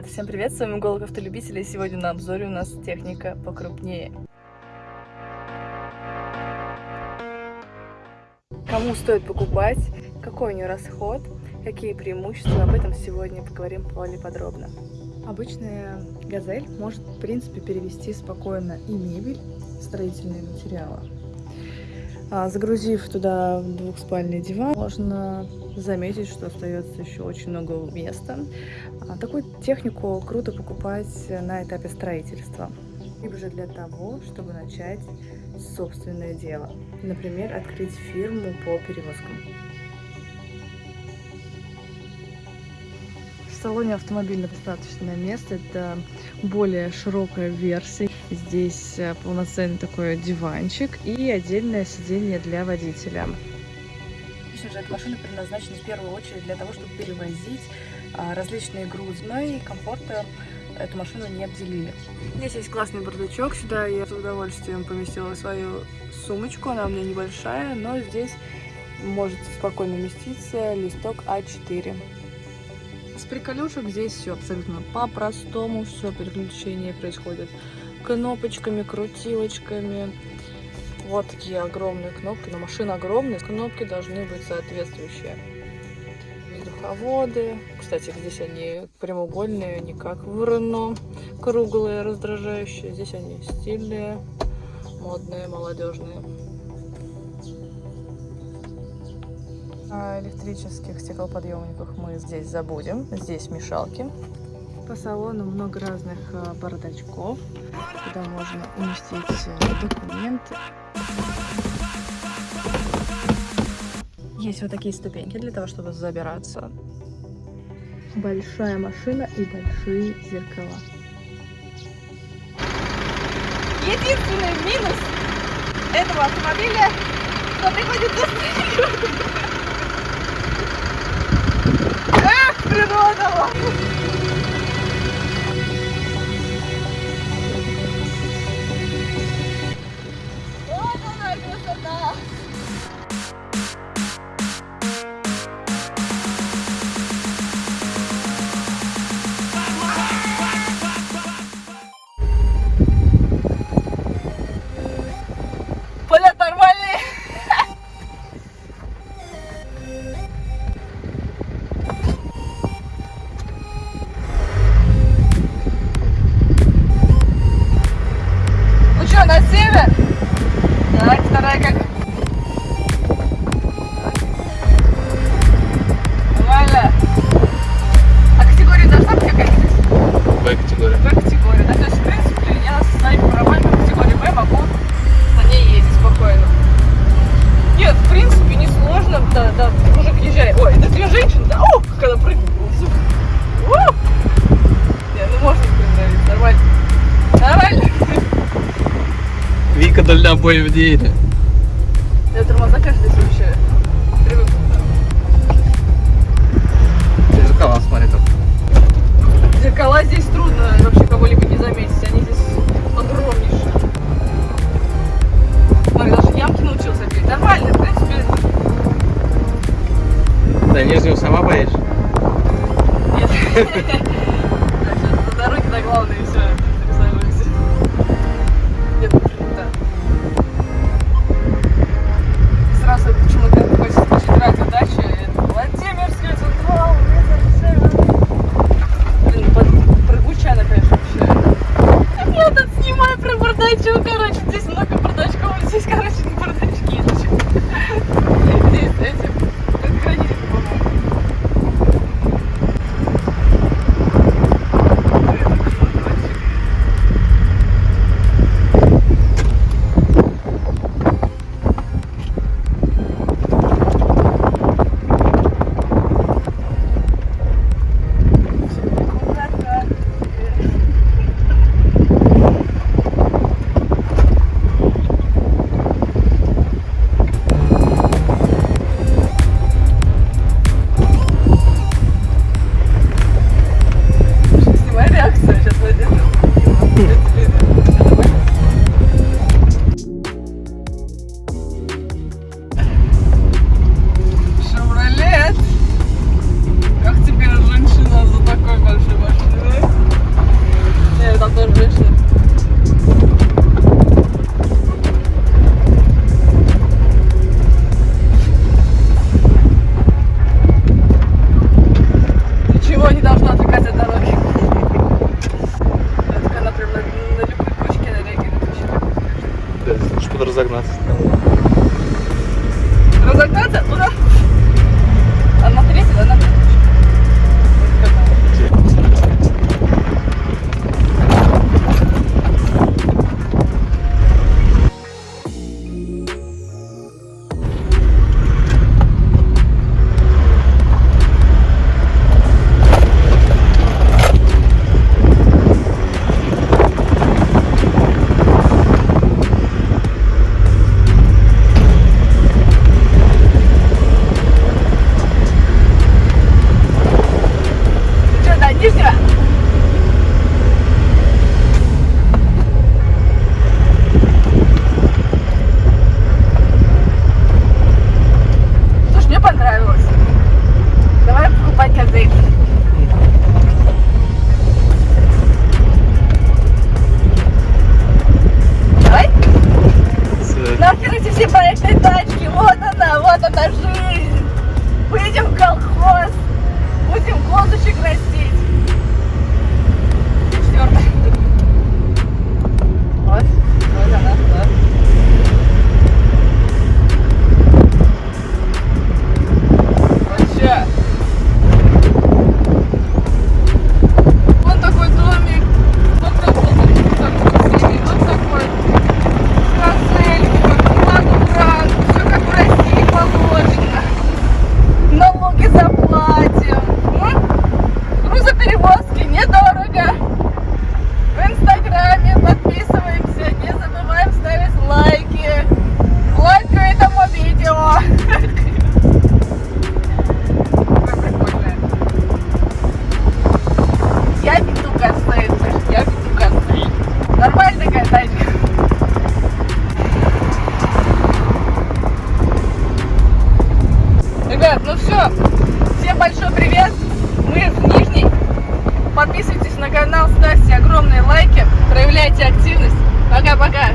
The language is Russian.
ребята, всем привет, с вами Голок Автолюбителей. Сегодня на обзоре у нас техника покрупнее. Кому стоит покупать, какой у нее расход, какие преимущества, об этом сегодня поговорим более подробно. Обычная газель может, в принципе, перевести спокойно и мебель, строительные материалы. А, загрузив туда двухспальный диван, можно заметить, что остается еще очень много места. А, такую технику круто покупать на этапе строительства, либо же для того, чтобы начать собственное дело. Например, открыть фирму по перевозкам. Салоне автомобиля достаточное место, это более широкая версия. Здесь э, полноценный такой диванчик и отдельное сиденье для водителя. Конечно же, эта машина предназначена в первую очередь для того, чтобы перевозить а, различные грузы, но и комфорта эту машину не обделили. Здесь есть классный бардачок, сюда я с удовольствием поместила свою сумочку, она у меня небольшая, но здесь может спокойно уместиться листок А4. Приколюшек здесь все абсолютно по-простому, все переключение происходит кнопочками, крутилочками. Вот такие огромные кнопки, но машина огромная, кнопки должны быть соответствующие. Воздуховоды, кстати, здесь они прямоугольные, не как в Рено, круглые, раздражающие. Здесь они стильные, модные, молодежные. О электрических стеклоподъемниках мы здесь забудем. Здесь мешалки. По салону много разных э, бардачков, куда можно уместить э, документы. Есть вот такие ступеньки для того, чтобы забираться. Большая машина и большие зеркала. Единственный минус этого автомобиля, что приходится природа! Вот る。はい、北大学。Вдоль обоев двери. Я тормоза каждый вообще привык. Зеркала смотри там. Зеркала здесь трудно вообще кого-либо не заметить. Они здесь огромнейшие. Смотри, даже ямки научился бить. Нормально, в принципе. Да нижнюю сама боишь? Нет. На дороге на главное понравилось. Давай покупать козырь. Давай. Нам, короче, все по этой тачке. Вот она, вот она жизнь. Поедем в колхоз. Будем козочек растить. проявляйте активность. Пока-пока.